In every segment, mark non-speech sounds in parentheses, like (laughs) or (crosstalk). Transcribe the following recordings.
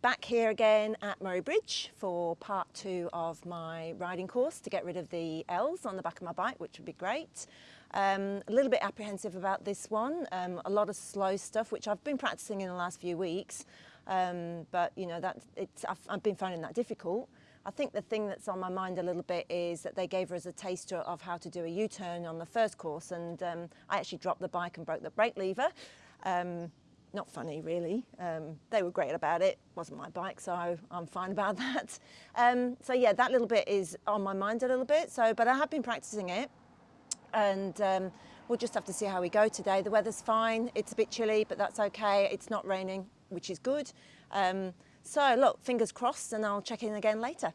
back here again at Murray Bridge for part two of my riding course to get rid of the L's on the back of my bike, which would be great. Um, a little bit apprehensive about this one, um, a lot of slow stuff, which I've been practicing in the last few weeks, um, but you know, that it's, I've, I've been finding that difficult. I think the thing that's on my mind a little bit is that they gave us a taster of how to do a U-turn on the first course and um, I actually dropped the bike and broke the brake lever. Um, not funny really. Um, they were great about it. wasn't my bike, so I'm fine about (laughs) that. Um, so yeah, that little bit is on my mind a little bit. So, but I have been practicing it, and um, we'll just have to see how we go today. The weather's fine. It's a bit chilly, but that's okay. It's not raining, which is good. Um, so look, fingers crossed, and I'll check in again later.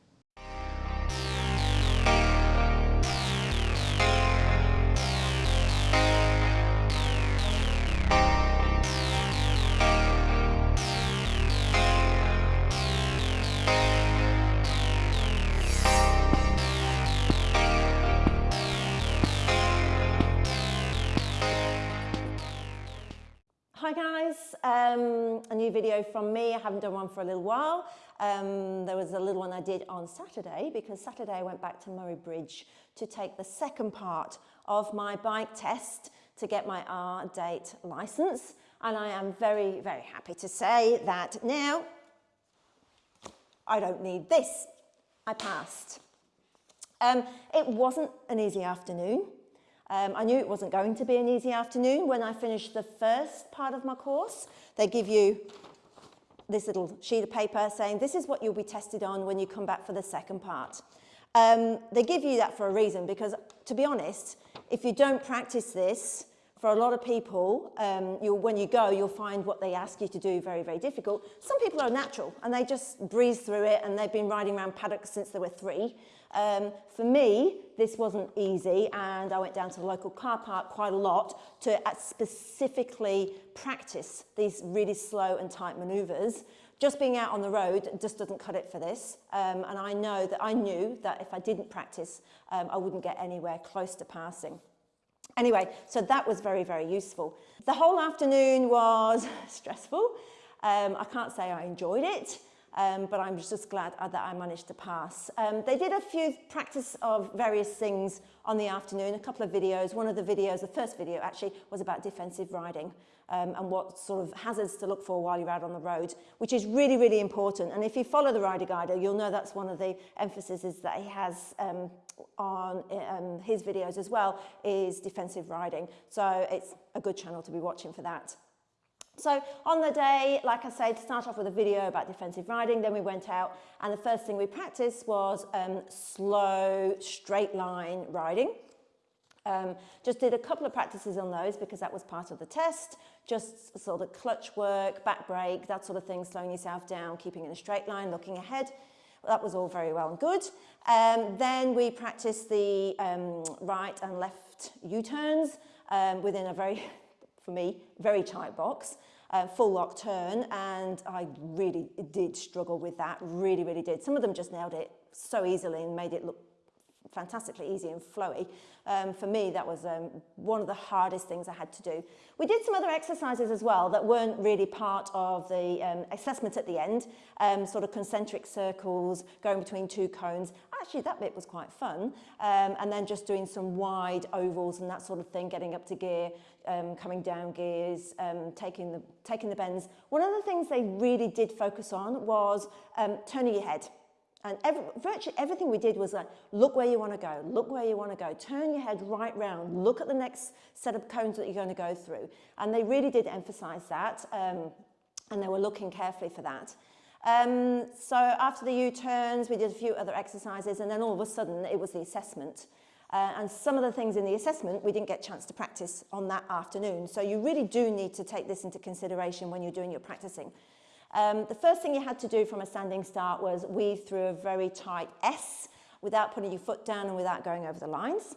Hi guys, um, a new video from me. I haven't done one for a little while. Um, there was a little one I did on Saturday because Saturday I went back to Murray Bridge to take the second part of my bike test to get my R-Date license. And I am very, very happy to say that now I don't need this. I passed. Um, it wasn't an easy afternoon. Um, I knew it wasn't going to be an easy afternoon. When I finished the first part of my course, they give you this little sheet of paper saying this is what you'll be tested on when you come back for the second part. Um, they give you that for a reason because, to be honest, if you don't practice this, for a lot of people, um, when you go, you'll find what they ask you to do very, very difficult. Some people are natural and they just breeze through it and they've been riding around paddocks since they were three. Um, for me, this wasn't easy and I went down to the local car park quite a lot to uh, specifically practice these really slow and tight manoeuvres. Just being out on the road just doesn't cut it for this. Um, and I know that I knew that if I didn't practice, um, I wouldn't get anywhere close to passing. Anyway, so that was very, very useful. The whole afternoon was (laughs) stressful. Um, I can't say I enjoyed it, um, but I'm just glad that I managed to pass. Um, they did a few practice of various things on the afternoon, a couple of videos. One of the videos, the first video actually, was about defensive riding um, and what sort of hazards to look for while you're out on the road, which is really, really important. And if you follow the Rider Guider, you'll know that's one of the emphases that he has um, on um, his videos as well is defensive riding. So it's a good channel to be watching for that. So on the day, like I said, to start off with a video about defensive riding, then we went out and the first thing we practiced was um, slow, straight line riding. Um, just did a couple of practices on those because that was part of the test, just sort of clutch work, back brake, that sort of thing, slowing yourself down, keeping in a straight line, looking ahead. That was all very well and good. Um, then we practiced the um, right and left U-turns um, within a very, for me, very tight box, uh, full lock turn, and I really did struggle with that, really, really did. Some of them just nailed it so easily and made it look fantastically easy and flowy. Um, for me, that was um, one of the hardest things I had to do. We did some other exercises as well that weren't really part of the um, assessment at the end, um, sort of concentric circles, going between two cones. Actually, that bit was quite fun. Um, and then just doing some wide ovals and that sort of thing, getting up to gear, um, coming down gears, um, taking, the, taking the bends. One of the things they really did focus on was um, turning your head. And every, virtually everything we did was like, look where you want to go, look where you want to go, turn your head right round, look at the next set of cones that you're going to go through. And they really did emphasize that, um, and they were looking carefully for that. Um, so after the U-turns, we did a few other exercises, and then all of a sudden it was the assessment. Uh, and some of the things in the assessment we didn't get a chance to practice on that afternoon. So you really do need to take this into consideration when you're doing your practicing. Um, the first thing you had to do from a standing start was weave through a very tight S without putting your foot down and without going over the lines.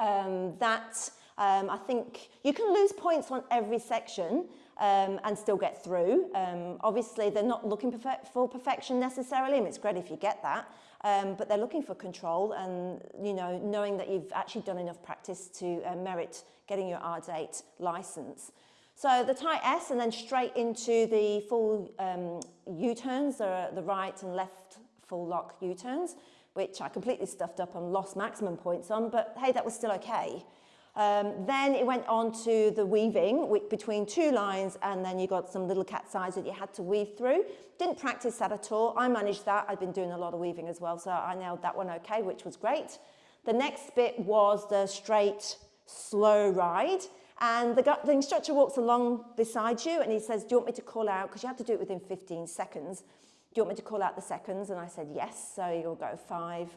Um, that, um, I think, you can lose points on every section um, and still get through. Um, obviously, they're not looking perfect for perfection necessarily, and it's great if you get that, um, but they're looking for control and, you know, knowing that you've actually done enough practice to uh, merit getting your R-Date license. So the tight S and then straight into the full um, U-turns, the, the right and left full lock U-turns, which I completely stuffed up and lost maximum points on, but hey, that was still okay. Um, then it went on to the weaving between two lines and then you got some little cat's eyes that you had to weave through. Didn't practice that at all. I managed that. I've been doing a lot of weaving as well, so I nailed that one okay, which was great. The next bit was the straight, slow ride. And the, the instructor walks along beside you and he says, do you want me to call out, because you have to do it within 15 seconds. Do you want me to call out the seconds? And I said, yes. So you'll go five,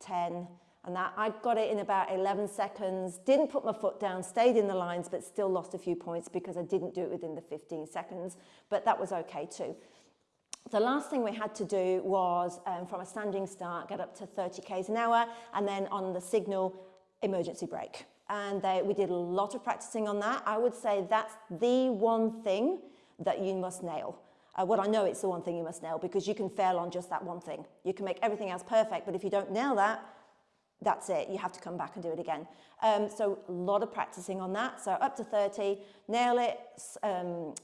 10, and that I got it in about 11 seconds, didn't put my foot down, stayed in the lines, but still lost a few points because I didn't do it within the 15 seconds, but that was okay too. The last thing we had to do was um, from a standing start, get up to 30 k's an hour, and then on the signal, emergency brake. And they, we did a lot of practicing on that. I would say that's the one thing that you must nail. Uh, what I know it's the one thing you must nail because you can fail on just that one thing. You can make everything else perfect, but if you don't nail that, that's it. You have to come back and do it again. Um, so a lot of practicing on that. So up to 30, nail it, um,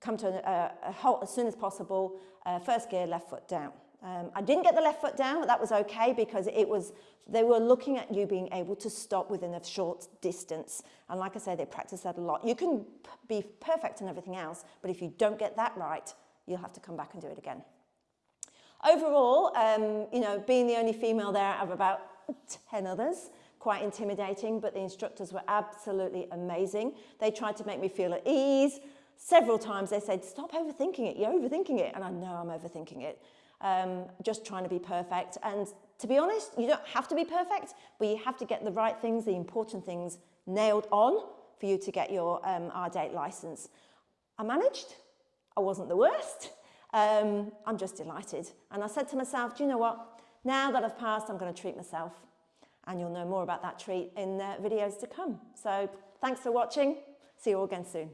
come to a, a, halt as soon as possible, uh, first gear, left foot down. Um, I didn't get the left foot down, but that was okay because it was, they were looking at you being able to stop within a short distance. And like I say, they practice that a lot. You can be perfect and everything else, but if you don't get that right, you'll have to come back and do it again. Overall, um, you know, being the only female there of about 10 others, quite intimidating, but the instructors were absolutely amazing. They tried to make me feel at ease. Several times they said, stop overthinking it, you're overthinking it. And I know I'm overthinking it. Um, just trying to be perfect. And to be honest, you don't have to be perfect, but you have to get the right things, the important things nailed on for you to get your um, R-Date license. I managed. I wasn't the worst. Um, I'm just delighted. And I said to myself, do you know what? Now that I've passed, I'm going to treat myself. And you'll know more about that treat in uh, videos to come. So thanks for watching. See you all again soon.